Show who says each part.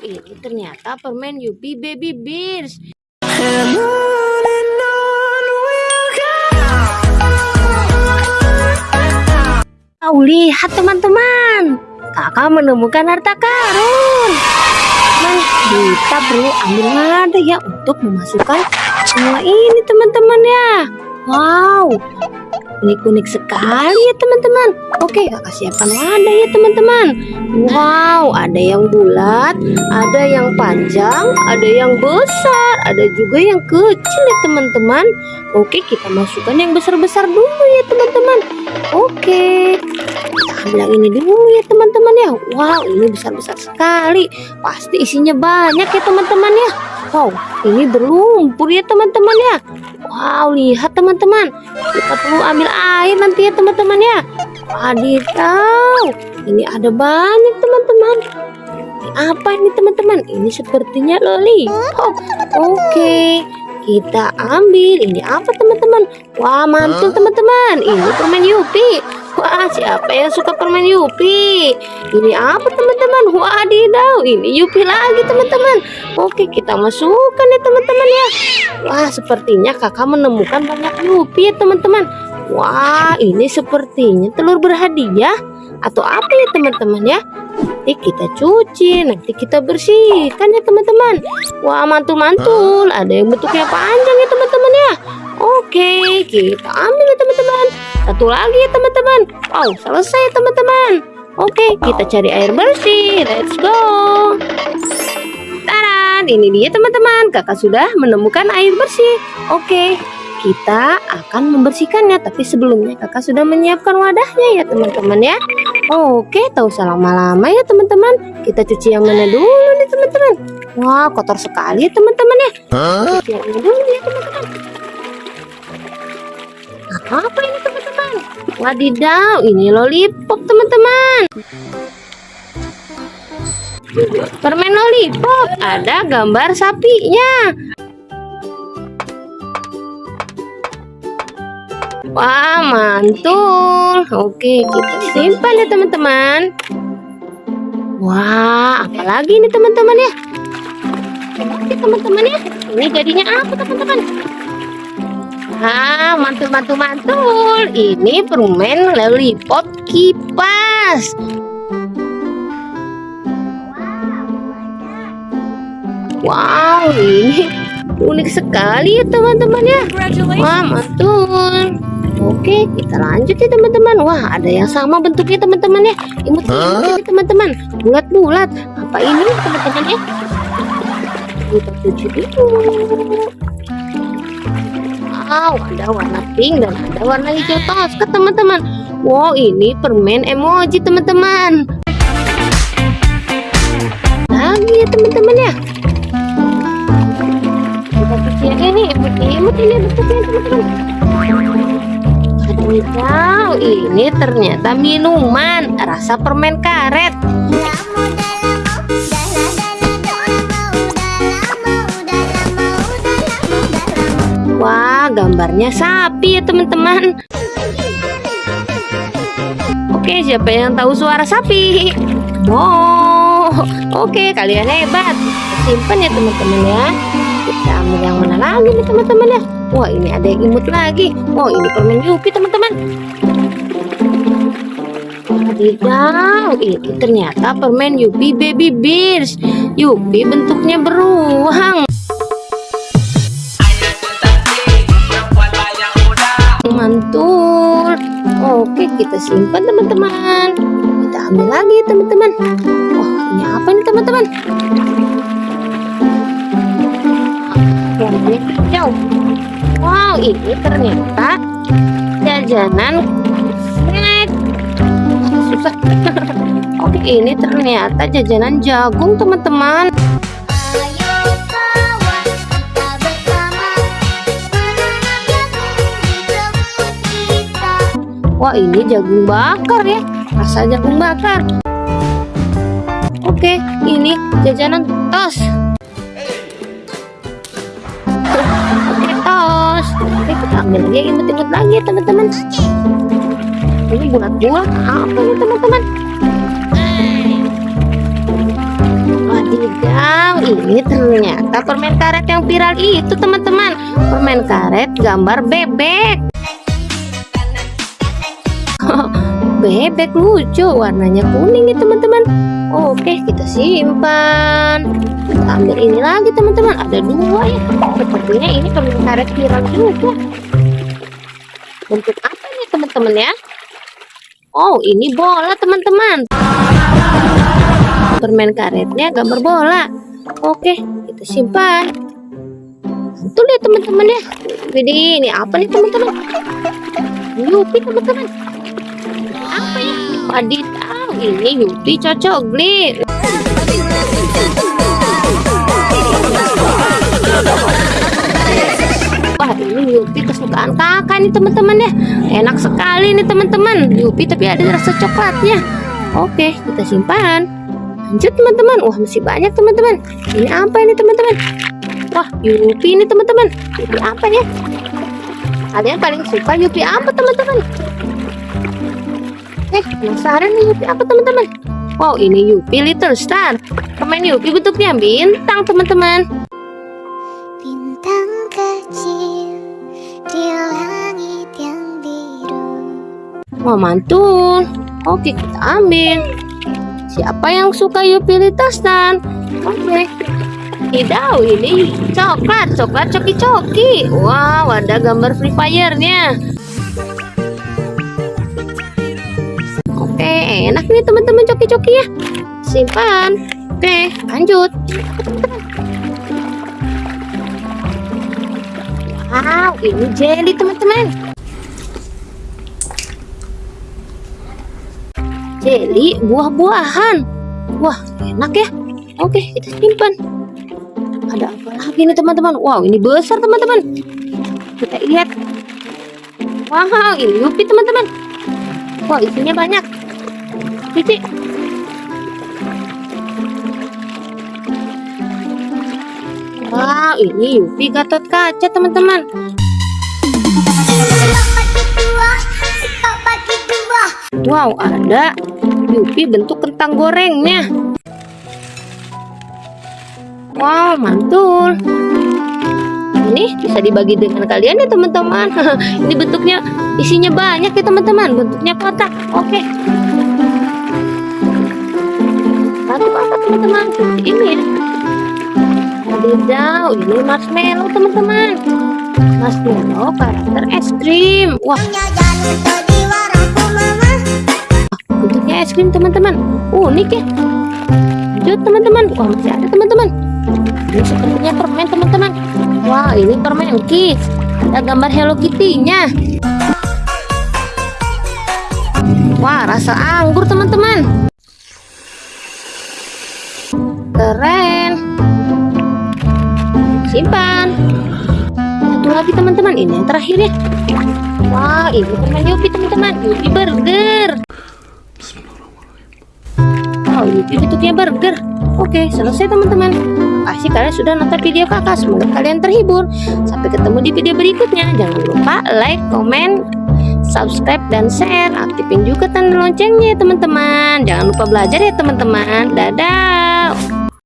Speaker 1: ini ternyata permen Yupi Baby Bears. Kau lihat teman-teman, kakak menemukan harta karun. Nah, kita perlu ambil wadah ya untuk memasukkan semua ini teman-teman ya. Wow, unik-unik sekali ya teman-teman. Oke, kakak siapkan wadah ya teman-teman. Wow, ada yang bulat, ada yang panjang, ada yang besar, ada juga yang kecil ya teman-teman. Oke, kita masukkan yang besar-besar dulu ya teman-teman. Oke, kita ambil yang ini dulu ya teman-teman ya. Wow, ini besar-besar sekali. Pasti isinya banyak ya teman-teman ya. Wow, ini berlumpur ya teman-teman ya. Wow, lihat teman-teman. Kita perlu ambil air nanti ya teman-teman ya. Wadidaw, ini ada banyak teman-teman. Ini apa ini teman-teman? Ini sepertinya lollipop. Oke, kita ambil. Ini apa teman-teman? Wah, mantul teman-teman. Ini permen Yupi. Wah, siapa yang suka permen Yupi? Ini apa teman-teman? Wadidaw, ini Yupi lagi teman-teman. Oke, kita masukkan ya teman-teman ya. Wah, sepertinya kakak menemukan banyak Yupi ya teman-teman. Wah, ini sepertinya telur berhadiah atau apa ya teman-teman ya? Nanti kita cuci, nanti kita bersihkan ya teman-teman. Wah, mantul-mantul. Ada yang bentuknya panjang ya teman-teman ya. Oke, kita ambil ya teman-teman. Satu lagi ya teman-teman. Wow, selesai teman-teman. Oke, kita cari air bersih. Let's go. Taran, ini dia teman-teman. Kakak sudah menemukan air bersih. Oke, kita akan membersihkannya. Tapi sebelumnya kakak sudah menyiapkan wadahnya ya teman-teman ya. Oke, tahu usah lama-lama ya teman-teman. Kita cuci yang mana dulu nih teman-teman. Wah, kotor sekali teman-teman ya. Cuci yang ini dulu ya teman-teman. Apa ini teman-teman? Wadidaw, ini lollipop teman-teman. Permen lollipop, ada gambar sapinya. Wah, mantul. Oke, kita simpan ya teman-teman. Wah, apalagi ini teman-teman ya? Teman-teman ya. Ini jadinya apa teman-teman? Ah, mantul, mantul, mantul. Ini permen lollipop kipas. Wow, ini unik sekali ya teman-teman ya. Wah, mantul. Oke, kita lanjut ya teman-teman. Wah, ada yang sama bentuknya teman-teman ya. Imut imut teman-teman. Bulat-bulat. Apa ini teman-teman ya? Kita cuci dulu. Wow, ada warna pink dan ada warna hijau toska teman-teman. Wow, ini permen emoji teman-teman. Lagi ya teman-teman ya. Kita cuci yang ini, imut-imut ini teman-teman. Wadidaw, ini ternyata minuman rasa permen karet. Gambarnya sapi ya teman-teman. Oke, siapa yang tahu suara sapi? Wow, oke kalian hebat. Simpan ya teman-teman ya. Kita ambil yang mana lagi nih teman-teman ya? Wah, ini ada yang imut lagi. Wow, ini permen Yupi teman-teman. Wadidaw, ini ternyata permen Yupi Baby Bears. Yupi bentuknya beruang. Mantul. Oke, kita simpan teman-teman. Kita ambil lagi teman-teman. Wah, ini apa nih teman-teman? Wow, ini ternyata jajanan. Susah. Oke, ini ternyata jajanan jagung teman-teman. Wah, ini jagung bakar ya. Rasa jagung bakar. Oke, ini jajanan tos. Oke, tos. Oke, kita ambil lagi imut-imut lagi teman-teman. Ini bulat-bulat apa ya, teman-teman? Wadidaw, ini ternyata permen karet yang viral itu teman-teman Permen karet gambar bebek Bebek lucu, warnanya kuning nih teman-teman Oke, kita simpan Kita ambil ini lagi teman-teman Ada dua ya Sepertinya ini permen karet viral juga Bentuk apa ini teman-teman ya Oh, ini bola teman-teman permen karetnya gambar bola. Oke, kita simpan. Mantul ya teman-teman ya. Jadi ini apa nih teman-teman? Yupi teman-teman. Wadidaw, ini Yupi cocok gli. Wah ini Yupi kesukaan kakak nih teman-teman ya. Enak sekali nih teman-teman. Yupi tapi ada rasa coklatnya. Oke kita simpan. Lanjut teman-teman. Wah masih banyak teman-teman. Ini apa ini teman-teman? Wah Yupi ini teman-teman. Yupi apa ya? Kalian paling suka Yupi apa teman-teman eh penasaran nih Yupi apa teman-teman wow ini Yupi Little Star permen Yupi bentuknya bintang teman-teman
Speaker 2: Bintang kecil di langit yang biru
Speaker 1: wah mantul oke kita ambil Siapa yang suka Yupi Little Star? Oke. Tidak, ini coklat, coklat coki-coki. Wow, ada gambar Free Fire-nya. Enak nih teman-teman coki-coki ya. Simpan. Oke, lanjut. Wow, ini jelly teman-teman. Jelly buah-buahan. Wah, enak ya. Oke, kita simpan. Ada apa lagi nih teman-teman? Wow, ini besar teman-teman. Kita lihat. Wow, ini Yupi teman-teman. Wah, isinya banyak. Cici. Wow, ini Yupi Gatot Kaca teman-teman. Wow, ada Yupi bentuk kentang gorengnya. Wow, mantul. Ini bisa dibagi dengan kalian ya teman-teman. Ini bentuknya isinya banyak ya teman-teman. Bentuknya kotak. Oke. Satu teman-teman? Ini ya. Wadidaw, ini marshmallow teman-teman. Marshmallow karakter es krim. Wah, bentuknya es krim teman-teman. Unik ya. Lanjut teman-teman. Wah masih ada teman-teman. Ini sepertinya permen teman-teman. Wah ini permen kiss ada gambar Hello Kitty nya wah rasa anggur teman-teman keren simpan satu lagi teman-teman ini yang terakhir ya wah ini permen Yupi teman-teman Yupi burger Oh, ini bentuknya burger. Oke, selesai teman-teman. Kasih kalian sudah nonton video kakak. Semoga kalian terhibur. Sampai ketemu di video berikutnya. Jangan lupa like, komen, subscribe, dan share. Aktifin juga tanda loncengnya teman-teman. Jangan lupa belajar ya teman-teman. Dadah.